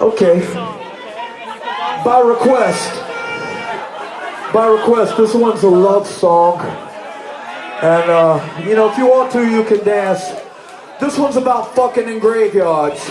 Okay. By request. By request, this one's a love song. And, uh, you know, if you want to, you can dance. This one's about fucking in graveyards.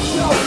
show.